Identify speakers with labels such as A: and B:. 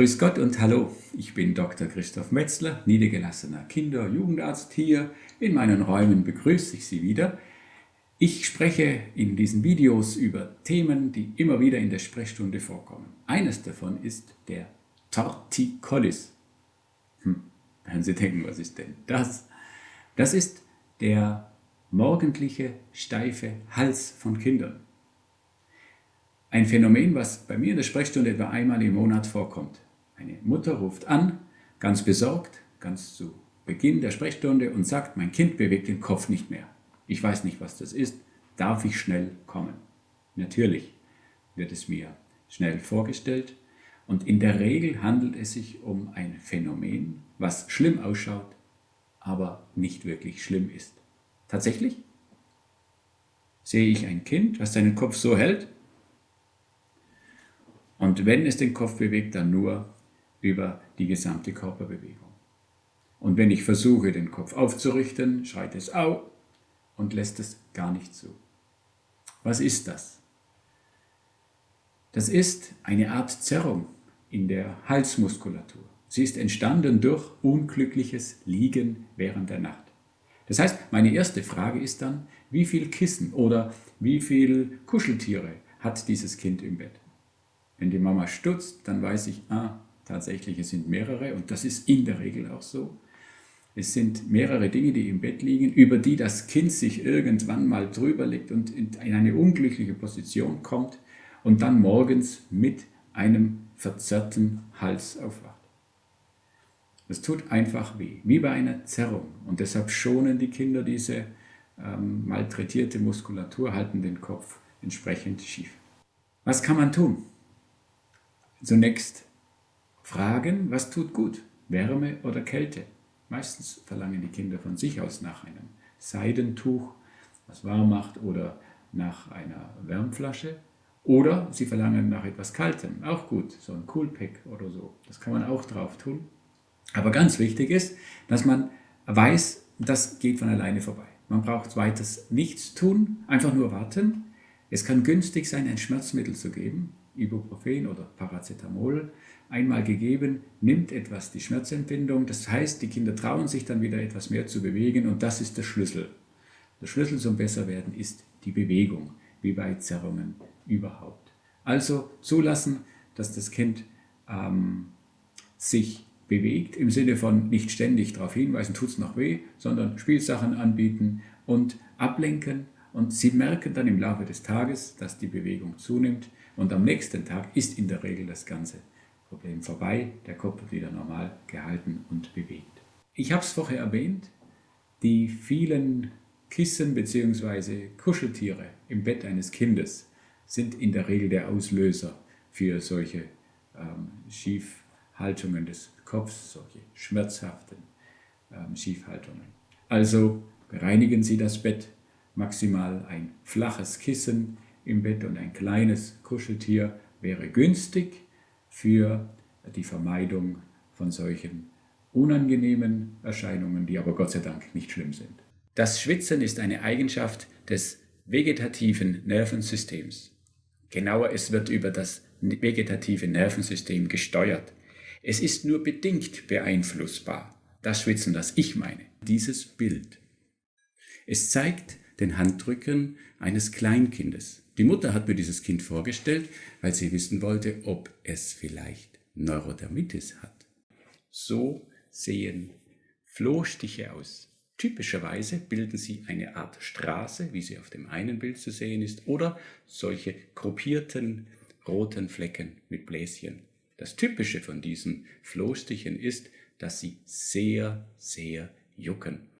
A: Grüß Gott und Hallo, ich bin Dr. Christoph Metzler, niedergelassener Kinder- und Jugendarzt. Hier in meinen Räumen begrüße ich Sie wieder. Ich spreche in diesen Videos über Themen, die immer wieder in der Sprechstunde vorkommen. Eines davon ist der Torticollis. Hm, werden Sie denken, was ist denn das? Das ist der morgendliche steife Hals von Kindern. Ein Phänomen, was bei mir in der Sprechstunde etwa einmal im Monat vorkommt. Eine Mutter ruft an, ganz besorgt, ganz zu Beginn der Sprechstunde und sagt, mein Kind bewegt den Kopf nicht mehr. Ich weiß nicht, was das ist. Darf ich schnell kommen? Natürlich wird es mir schnell vorgestellt und in der Regel handelt es sich um ein Phänomen, was schlimm ausschaut, aber nicht wirklich schlimm ist. Tatsächlich sehe ich ein Kind, was seinen Kopf so hält, und wenn es den Kopf bewegt, dann nur über die gesamte Körperbewegung. Und wenn ich versuche, den Kopf aufzurichten, schreit es au und lässt es gar nicht zu. Was ist das? Das ist eine Art Zerrung in der Halsmuskulatur. Sie ist entstanden durch unglückliches Liegen während der Nacht. Das heißt, meine erste Frage ist dann, wie viel Kissen oder wie viel Kuscheltiere hat dieses Kind im Bett? Wenn die Mama stutzt, dann weiß ich, ah, tatsächlich, es sind mehrere und das ist in der Regel auch so. Es sind mehrere Dinge, die im Bett liegen, über die das Kind sich irgendwann mal drüber legt und in eine unglückliche Position kommt und dann morgens mit einem verzerrten Hals aufwacht. Das tut einfach weh, wie bei einer Zerrung. Und deshalb schonen die Kinder diese ähm, malträtierte Muskulatur, halten den Kopf entsprechend schief. Was kann man tun? Zunächst fragen, was tut gut, Wärme oder Kälte. Meistens verlangen die Kinder von sich aus nach einem Seidentuch, was warm macht, oder nach einer Wärmflasche. Oder sie verlangen nach etwas Kaltem, auch gut, so ein Coolpack oder so. Das kann man auch drauf tun. Aber ganz wichtig ist, dass man weiß, das geht von alleine vorbei. Man braucht weiters nichts tun, einfach nur warten. Es kann günstig sein, ein Schmerzmittel zu geben, Ibuprofen oder Paracetamol einmal gegeben, nimmt etwas die Schmerzempfindung. Das heißt, die Kinder trauen sich dann wieder etwas mehr zu bewegen und das ist der Schlüssel. Der Schlüssel zum Besserwerden ist die Bewegung, wie bei Zerrungen überhaupt. Also zulassen, dass das Kind ähm, sich bewegt, im Sinne von nicht ständig darauf hinweisen, tut es noch weh, sondern Spielsachen anbieten und ablenken und Sie merken dann im Laufe des Tages, dass die Bewegung zunimmt und am nächsten Tag ist in der Regel das ganze Problem vorbei, der Kopf wird wieder normal gehalten und bewegt. Ich habe es vorher erwähnt, die vielen Kissen bzw. Kuscheltiere im Bett eines Kindes sind in der Regel der Auslöser für solche ähm, Schiefhaltungen des Kopfs, solche schmerzhaften ähm, Schiefhaltungen. Also reinigen Sie das Bett maximal ein flaches Kissen im Bett und ein kleines Kuscheltier wäre günstig für die Vermeidung von solchen unangenehmen Erscheinungen, die aber Gott sei Dank nicht schlimm sind. Das Schwitzen ist eine Eigenschaft des vegetativen Nervensystems. Genauer, es wird über das vegetative Nervensystem gesteuert. Es ist nur bedingt beeinflussbar. Das Schwitzen, das ich meine, dieses Bild. Es zeigt den Handrücken eines Kleinkindes. Die Mutter hat mir dieses Kind vorgestellt, weil sie wissen wollte, ob es vielleicht Neurodermitis hat. So sehen Flohstiche aus. Typischerweise bilden sie eine Art Straße, wie sie auf dem einen Bild zu sehen ist, oder solche gruppierten roten Flecken mit Bläschen. Das Typische von diesen Flohstichen ist, dass sie sehr, sehr jucken.